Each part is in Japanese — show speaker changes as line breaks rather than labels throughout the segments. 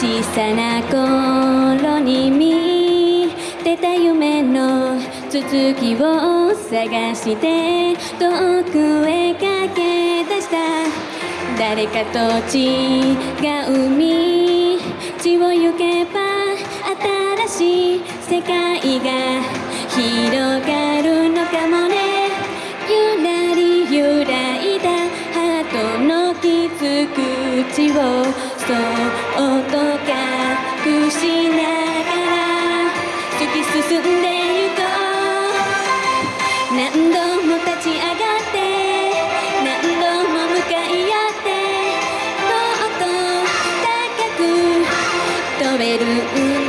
小さな頃に見てた夢の続きを探して遠くへ駆け出した。誰かと違う道を行けば新しい世界が広がるのかもね。ゆらり揺らいだハートの傷口を何度も立ち上がって何度も向かい合ってもっと高く飛べる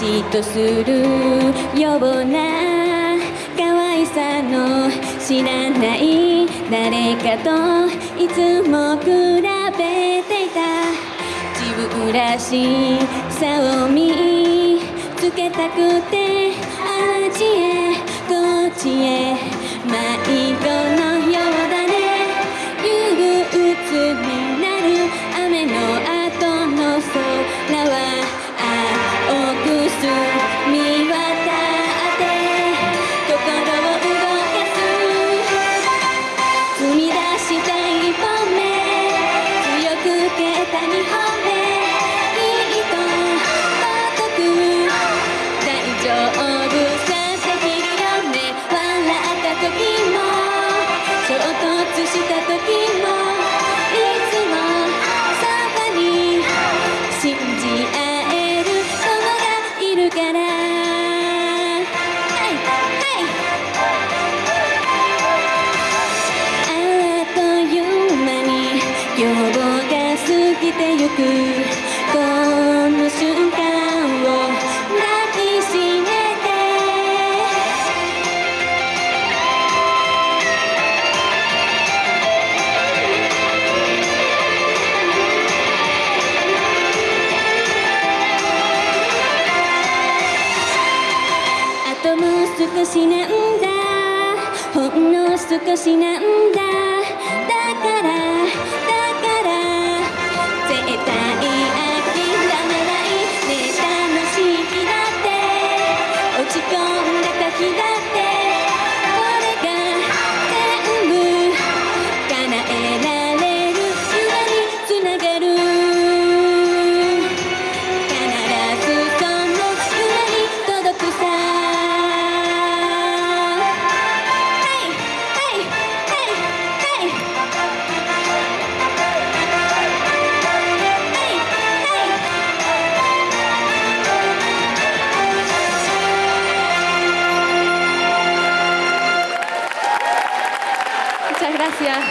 嫉妬する。ような可愛さの知らない誰かといつも比べていた。自分らしさを見つけたくてあっちへこっちへ迷子のようだね。憂鬱なに今日が過ぎてゆく。この瞬間を抱きしめて。あともう少しなんだ。ほんの少しなんだ。gracias.